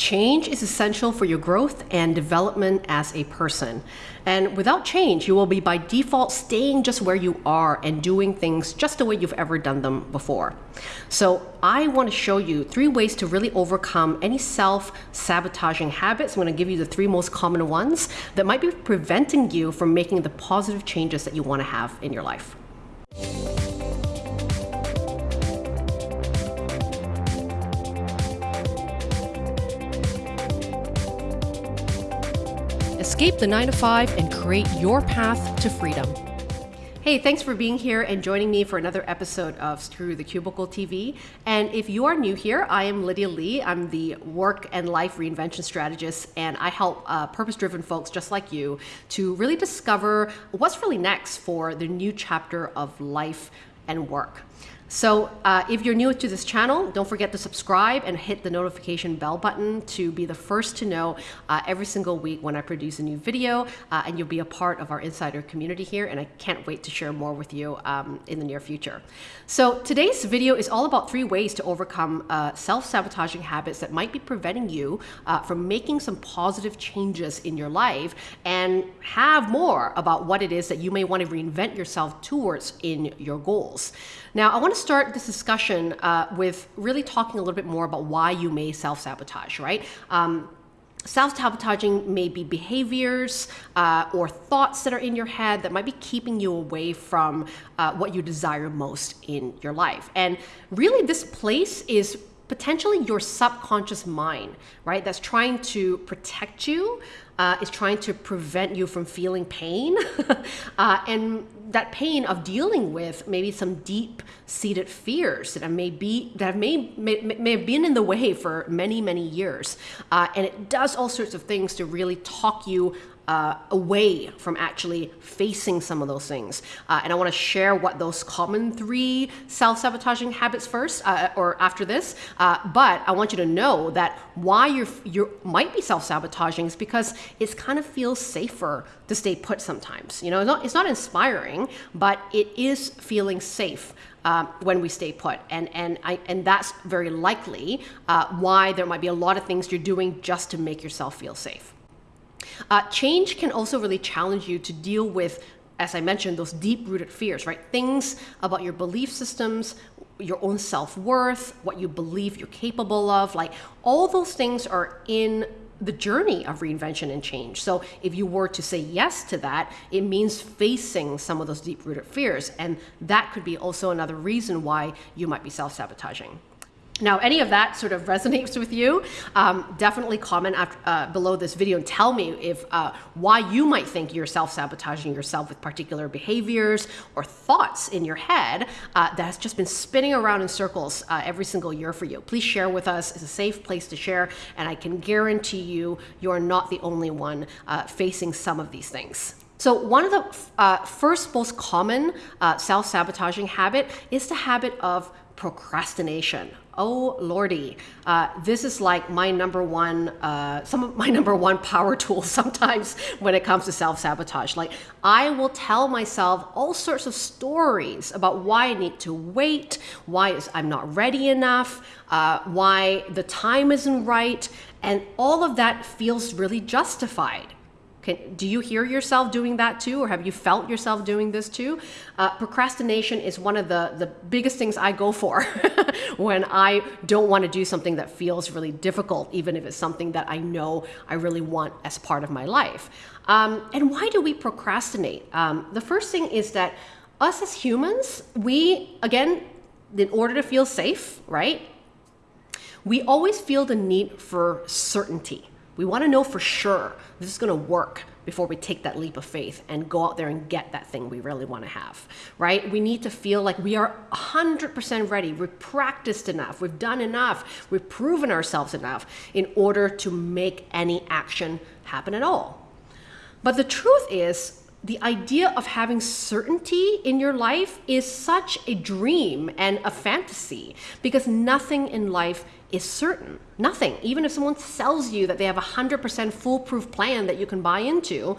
Change is essential for your growth and development as a person. And without change, you will be by default staying just where you are and doing things just the way you've ever done them before. So I want to show you three ways to really overcome any self-sabotaging habits. I'm going to give you the three most common ones that might be preventing you from making the positive changes that you want to have in your life. Escape the 9 to 5 and create your path to freedom. Hey, thanks for being here and joining me for another episode of Screw the Cubicle TV. And if you are new here, I am Lydia Lee. I'm the work and life reinvention strategist, and I help uh, purpose driven folks just like you to really discover what's really next for the new chapter of life and work. So uh, if you're new to this channel, don't forget to subscribe and hit the notification bell button to be the first to know uh, every single week when I produce a new video uh, and you'll be a part of our insider community here and I can't wait to share more with you um, in the near future. So today's video is all about three ways to overcome uh, self-sabotaging habits that might be preventing you uh, from making some positive changes in your life and have more about what it is that you may want to reinvent yourself towards in your goals. Now, I want to start this discussion uh, with really talking a little bit more about why you may self-sabotage, right? Um, Self-sabotaging may be behaviors uh, or thoughts that are in your head that might be keeping you away from uh, what you desire most in your life. And really this place is potentially your subconscious mind, right? That's trying to protect you uh, is trying to prevent you from feeling pain uh, and that pain of dealing with maybe some deep seated fears that may be that may, may, may have been in the way for many many years uh, and it does all sorts of things to really talk you uh, away from actually facing some of those things. Uh, and I want to share what those common three self-sabotaging habits first uh, or after this. Uh, but I want you to know that why you you might be self-sabotaging is because it kind of feels safer to stay put sometimes. You know, it's not, it's not inspiring, but it is feeling safe. Uh, when we stay put. And, and, I, and that's very likely uh, why there might be a lot of things you're doing just to make yourself feel safe. Uh, change can also really challenge you to deal with, as I mentioned, those deep rooted fears, right? Things about your belief systems, your own self worth, what you believe you're capable of, like all those things are in the journey of reinvention and change. So if you were to say yes to that, it means facing some of those deep rooted fears. And that could be also another reason why you might be self sabotaging. Now, any of that sort of resonates with you, um, definitely comment after, uh, below this video and tell me if uh, why you might think you're self-sabotaging yourself with particular behaviors or thoughts in your head uh, that has just been spinning around in circles uh, every single year for you. Please share with us. It's a safe place to share, and I can guarantee you, you're not the only one uh, facing some of these things. So one of the uh, first most common self-sabotaging habit is the habit of procrastination. Oh lordy, uh, this is like my number one, uh, some of my number one power tool sometimes when it comes to self-sabotage. Like I will tell myself all sorts of stories about why I need to wait, why I'm not ready enough, uh, why the time isn't right, and all of that feels really justified. Can, do you hear yourself doing that too, or have you felt yourself doing this too? Uh, procrastination is one of the, the biggest things I go for when I don't want to do something that feels really difficult, even if it's something that I know I really want as part of my life. Um, and why do we procrastinate? Um, the first thing is that us as humans, we, again, in order to feel safe, right? We always feel the need for certainty. We want to know for sure this is going to work before we take that leap of faith and go out there and get that thing we really want to have, right? We need to feel like we are 100% ready. We've practiced enough. We've done enough. We've proven ourselves enough in order to make any action happen at all. But the truth is, the idea of having certainty in your life is such a dream and a fantasy because nothing in life is certain. Nothing. Even if someone sells you that they have a 100% foolproof plan that you can buy into,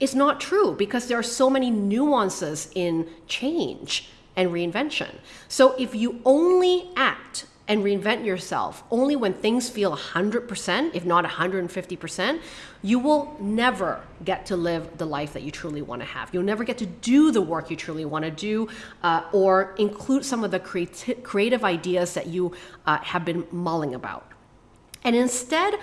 it's not true because there are so many nuances in change and reinvention. So if you only act and reinvent yourself only when things feel 100%, if not 150%, you will never get to live the life that you truly want to have. You'll never get to do the work you truly want to do uh, or include some of the creati- creative ideas that you uh, have been mulling about. And instead,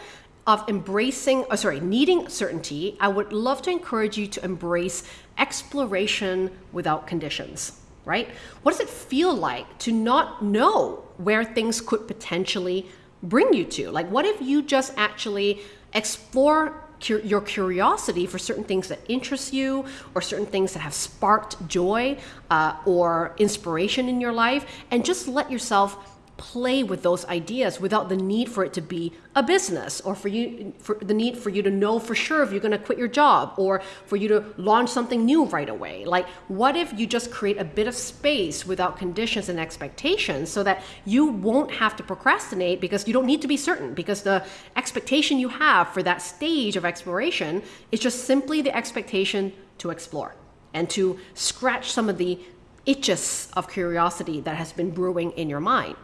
of embracing, oh, sorry, needing certainty, I would love to encourage you to embrace exploration without conditions, right? What does it feel like to not know where things could potentially bring you to? Like, what if you just actually explore your curiosity for certain things that interest you or certain things that have sparked joy uh, or inspiration in your life and just let yourself play with those ideas without the need for it to be a business or for you for the need for you to know for sure if you're going to quit your job or for you to launch something new right away. Like what if you just create a bit of space without conditions and expectations so that you won't have to procrastinate because you don't need to be certain? Because the expectation you have for that stage of exploration is just simply the expectation to explore and to scratch some of the itches of curiosity that has been brewing in your mind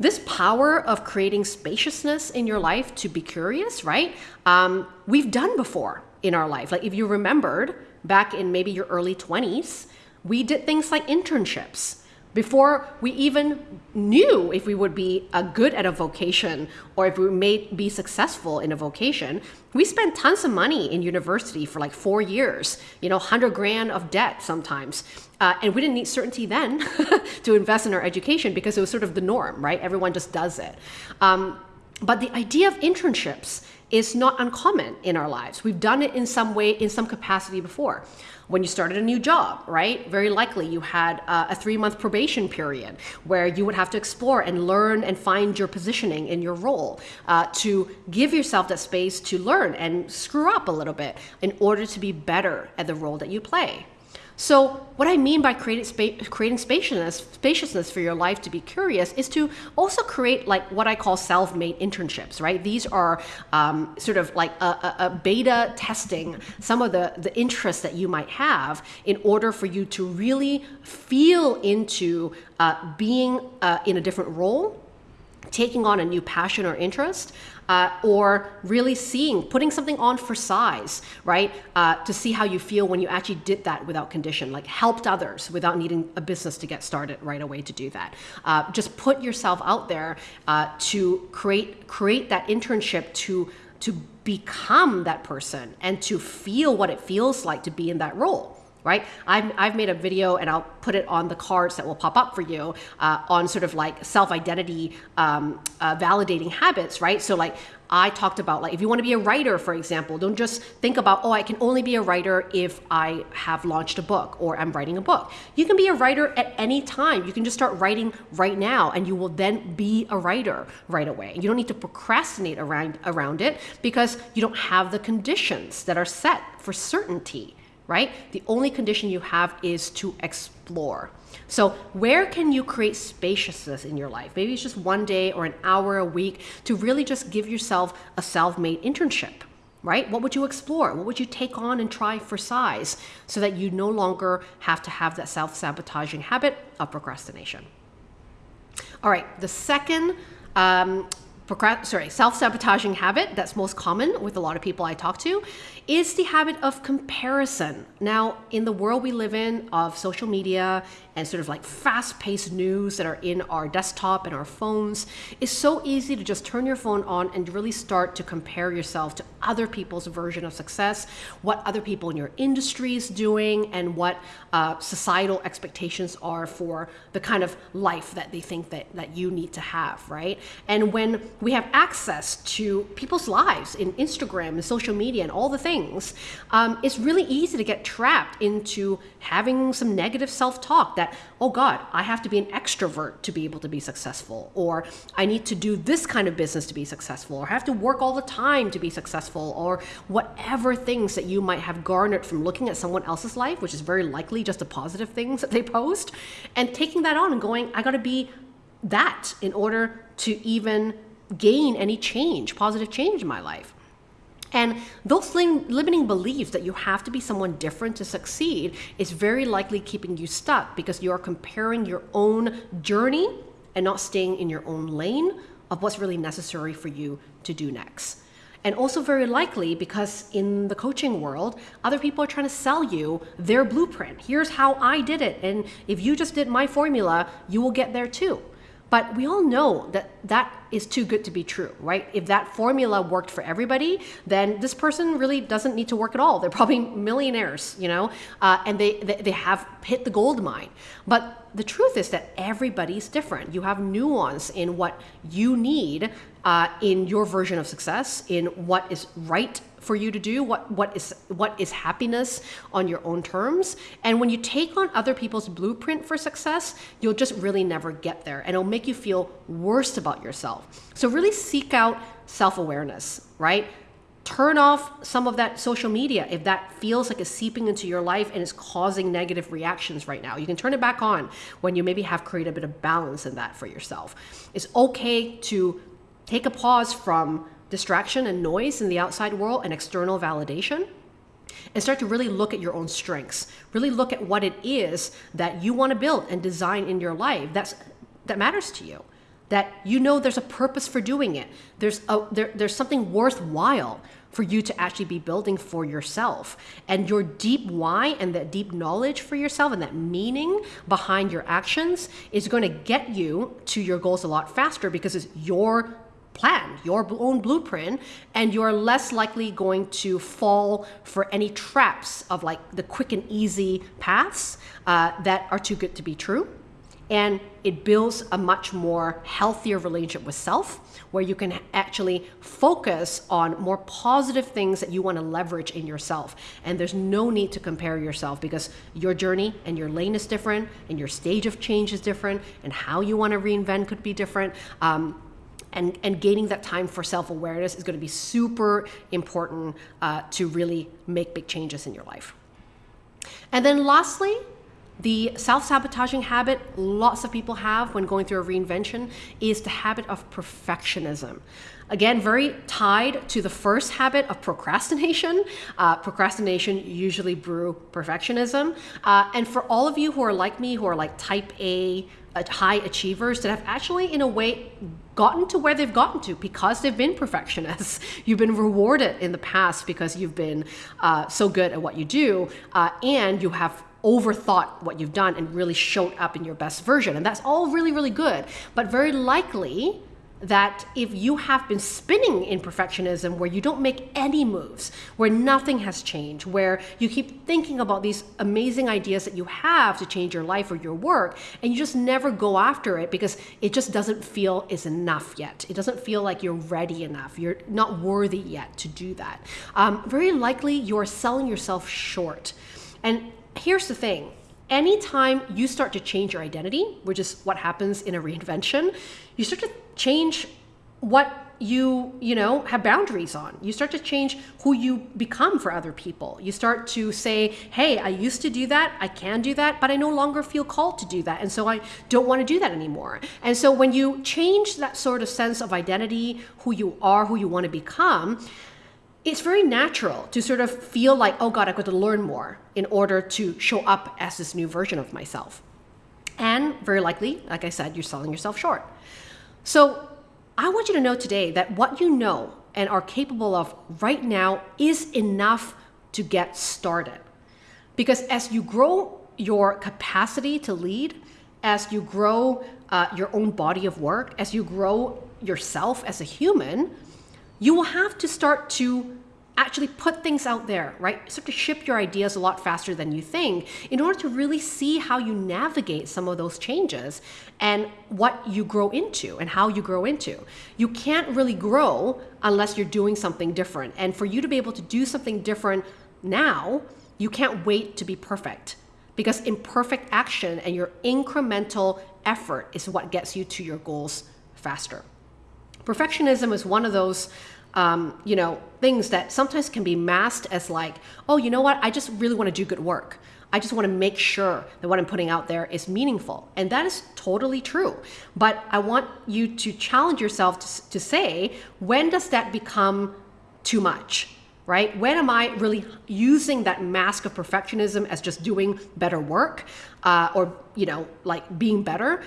this power of creating spaciousness in your life to be curious, right? Um, we've done before in our life. Like if you remembered back in maybe your early 20s, we did things like internships before we even knew if we would be good at a vocation or if we may be successful in a vocation. We spent tons of money in university for like four years you know 100 grand of debt sometimes. Uh, and we didn't need certainty then to invest in our education because it was sort of the norm right? Everyone just does it. Um, but the idea of internships is not uncommon in our lives we've done it in some way in some capacity before when you started a new job, right? Very likely you had a three month probation period where you would have to explore and learn and find your positioning in your role uh, to give yourself that space to learn and screw up a little bit in order to be better at the role that you play. So, what I mean by creating, spa- creating spaciousness, spaciousness for your life to be curious is to also create like what I call self-made internships, right? These are um, sort of like a, a, a, beta testing some of the, the interests that you might have in order for you to really feel into uh, being uh, in a different role taking on a new passion or interest, uh, or really seeing, putting something on for size, right? Uh, to see how you feel when you actually did that without condition, like helped others without needing a business to get started right away to do that. Uh, just put yourself out there uh, to create create that internship to to become that person and to feel what it feels like to be in that role right? I've, I've made a video and I'll put it on the cards that will pop up for you uh, on sort of like self identity um, uh, validating habits, right? So, like, I talked about like if you want to be a writer, for example, don't just think about, oh, I can only be a writer if I have launched a book or I'm writing a book. You can be a writer at any time. You can just start writing right now and you will then be a writer right away. You don't need to procrastinate around around it because you don't have the conditions that are set for certainty right? The only condition you have is to explore. So, where can you create spaciousness in your life? Maybe it's just one day or an hour a week to really just give yourself a self made internship, right? What would you explore? What would you take on and try for size so that you no longer have to have that self sabotaging habit of procrastination? All right, the second um, sorry, self-sabotaging habit that's most common with a lot of people I talk to is the habit of comparison. Now, in the world we live in of social media and sort of like fast-paced news that are in our desktop and our phones, it's so easy to just turn your phone on and really start to compare yourself to other people's version of success, what other people in your industry is doing, and what uh, societal expectations are for the kind of life that they think that, that you need to have, right? And when we have access to people's lives in Instagram and social media and all the things, um, it's really easy to get trapped into having some negative self talk that, oh God, I have to be an extrovert to be able to be successful, or I need to do this kind of business to be successful, or I have to work all the time to be successful, or whatever things that you might have garnered from looking at someone else's life, which is very likely just the positive things that they post, and taking that on and going, I gotta be that in order to even gain any change, positive change in my life. And those limiting beliefs that you have to be someone different to succeed is very likely keeping you stuck because you are comparing your own journey and not staying in your own lane of what's really necessary for you to do next. And also, very likely, because in the coaching world, other people are trying to sell you their blueprint. Here's how I did it. And if you just did my formula, you will get there too. But we all know that that is too good to be true, right? If that formula worked for everybody, then this person really doesn't need to work at all. They're probably millionaires, you know, uh, and they, they, they have hit the gold mine. But the truth is that everybody's different. You have nuance in what you need uh, in your version of success, in what is right for you to do what what is what is happiness on your own terms and when you take on other people's blueprint for success you'll just really never get there and it'll make you feel worse about yourself so really seek out self-awareness right turn off some of that social media if that feels like it's seeping into your life and is causing negative reactions right now. You can turn it back on when you maybe have created a bit of balance in that for yourself. It's okay to take a pause from distraction and noise in the outside world and external validation and start to really look at your own strengths really look at what it is that you want to build and design in your life that's that matters to you that you know there's a purpose for doing it there's a there, there's something worthwhile for you to actually be building for yourself and your deep why and that deep knowledge for yourself and that meaning behind your actions is going to get you to your goals a lot faster because it's your plan, your own blueprint, and you're less likely going to fall for any traps of like the quick and easy paths uh, that are too good to be true. And it builds a much more healthier relationship with self, where you can actually focus on more positive things that you want to leverage in yourself. And there's no need to compare yourself because your journey and your lane is different, and your stage of change is different, and how you want to reinvent could be different. Um, and, and gaining that time for self-awareness is going to be super important uh, to really make big changes in your life. And then lastly, the self-sabotaging habit lots of people have when going through a reinvention is the habit of perfectionism. Again, very tied to the first habit of procrastination. Uh, procrastination usually brew perfectionism. Uh, and for all of you who are like me, who are like type A, uh, high achievers that have actually, in a way, gotten to where they've gotten to because they've been perfectionists. You've been rewarded in the past because you've been uh, so good at what you do, uh, and you have overthought what you've done and really showed up in your best version. And that's all really, really good. But very likely, that if you have been spinning in perfectionism where you don't make any moves, where nothing has changed, where you keep thinking about these amazing ideas that you have to change your life or your work, and you just never go after it because it just doesn't feel is enough yet. It doesn't feel like you're ready enough. You're not worthy yet to do that. Um, very likely you're selling yourself short. And here's the thing. Anytime you start to change your identity, which is what happens in a reinvention, you start to change what you you know have boundaries on. You start to change who you become for other people. You start to say hey i used to do that. I can do that but i no longer feel called to do that and so i don't want to do that anymore. And so when you change that sort of sense of identity who you are who you want to become it's very natural to sort of feel like oh god i've got to learn more in order to show up as this new version of myself and very likely like i said you're selling yourself short so I want you to know today that what you know and are capable of right now is enough to get started. Because as you grow your capacity to lead, as you grow uh, your own body of work, as you grow yourself as a human, you will have to start to actually put things out there, right? Start to ship your ideas a lot faster than you think in order to really see how you navigate some of those changes and what you grow into and how you grow into. You can't really grow unless you're doing something different. And for you to be able to do something different now, you can't wait to be perfect because imperfect action and your incremental effort is what gets you to your goals faster. Perfectionism is one of those um, you know, things that sometimes can be masked as like, oh, you know what? I just really want to do good work. I just want to make sure that what I'm putting out there is meaningful. And that is totally true. But I want you to challenge yourself to, to say, when does that become too much? Right? When am I really using that mask of perfectionism as just doing better work uh, or, you know, like being better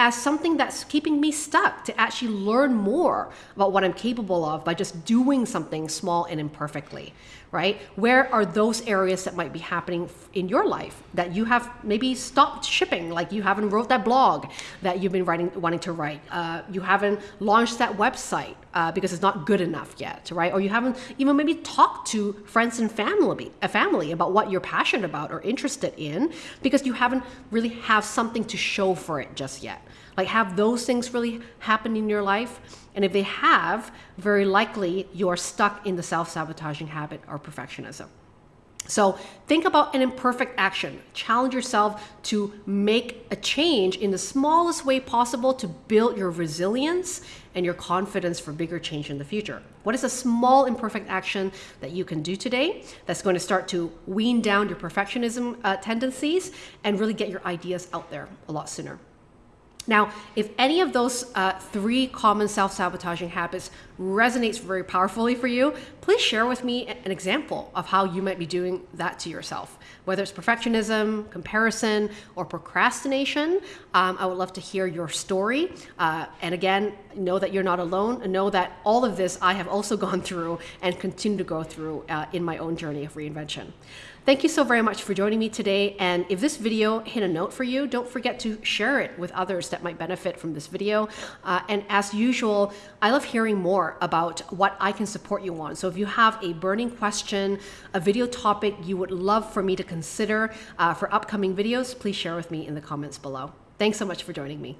as something that's keeping me stuck to actually learn more about what I'm capable of by just doing something small and imperfectly, right? Where are those areas that might be happening in your life that you have maybe stopped shipping, like you haven't wrote that blog that you've been writing, wanting to write, uh, you haven't launched that website uh, because it's not good enough yet, right? Or you haven't even maybe talked to friends and family, a family about what you're passionate about or interested in because you haven't really have something to show for it just yet. Like have those things really happen in your life? And if they have, very likely you're stuck in the self-sabotaging habit or perfectionism. So think about an imperfect action. Challenge yourself to make a change in the smallest way possible to build your resilience and your confidence for bigger change in the future. What is a small imperfect action that you can do today that's going to start to wean down your perfectionism uh, tendencies and really get your ideas out there a lot sooner? Now, if any of those uh, three common self-sabotaging habits resonates very powerfully for you, please share with me an example of how you might be doing that to yourself. Whether it's perfectionism, comparison, or procrastination, um, I would love to hear your story. Uh, and again, know that you're not alone and know that all of this I have also gone through and continue to go through uh, in my own journey of reinvention. Thank you so very much for joining me today. And if this video hit a note for you, don't forget to share it with others that might benefit from this video. Uh, and as usual, I love hearing about what I can support you on. So if you have a burning question, a video topic you would love for me to consider uh, for upcoming videos, please share with me in the comments below. Thanks so much for joining me.